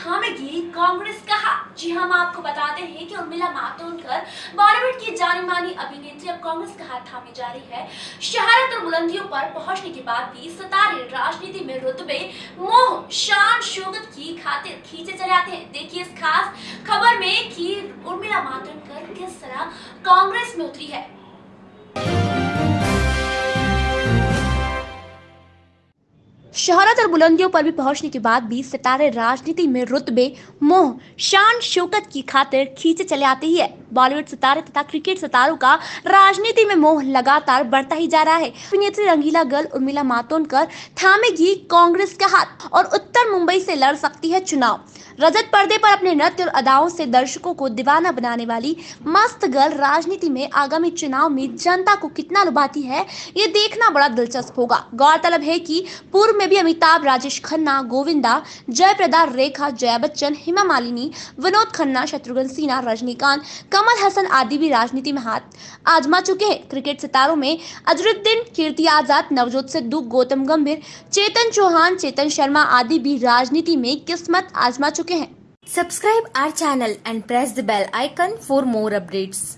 थामेगी, कांग्रेस का हाथ जी हम आपको बताते हैं कि उर्मिला मातोंडकर बॉलीवुड की जानी मानी अभिनेत्री, अब कांग्रेस का हाथ थामे जा रही है। शहरत और बुलंदियों पर पहुँचने के बाद भी सितारे राजनीति में रुतबे, मोह, शान शोकत की खातिर खींचे चले आते हैं। देखिए इस खास खबर में कि उर्मिला मातोंडकर किस तरह कांग्रेस में उतरी है। शहरत और बुलंदियों पर भी पहुँचने के बाद भी सितारे राजनीति में रुतबे मोह, शान, शौकत की खातिर खींचे चले आते ही है। बॉलीवुड सितारे तथा क्रिकेट सितारों का राजनीति में मोह लगातार बढ़ता ही जा रहा है। अभिनेत्री रंगीला गर्ल उर्मिला मातोंडकर थामेगी कांग्रेस का हाथ और उत्तर मुंबई से लड़ सकती है चुनाव। रजत पर्दे पर अपने नृत्य और अदाओं से दर्शकों को दीवाना बनाने वाली मस्त गर्ल राजनीति में आगामी चुनाव में जनता को कितना लुभाती है, ये देखना बड़ा दिलचस्प होगा। गौरतलब है कि पूर्व में भी अमिताभ, राजेश खन्ना, गोविंदा, जयप्रदा, रेखा, जया बच्चन, हेमा मालिनी, विनोद खन्ना, शत्रुघ्न सिन्हा, रजनीकांत, कमल हसन आदि भी राजनीति में हाथ आजमा चुके हैं। क्रिकेट सितारों में अजरुद्दीन, कीर्ति आज़ाद, नवजोत सिद्धू, गौतम गंभीर, चेतन चौहान, चेतन शर्मा आदि भी राजनीति में किस्मत आजमा चुके चुके हैं। Subscribe our channel and press the bell icon for more updates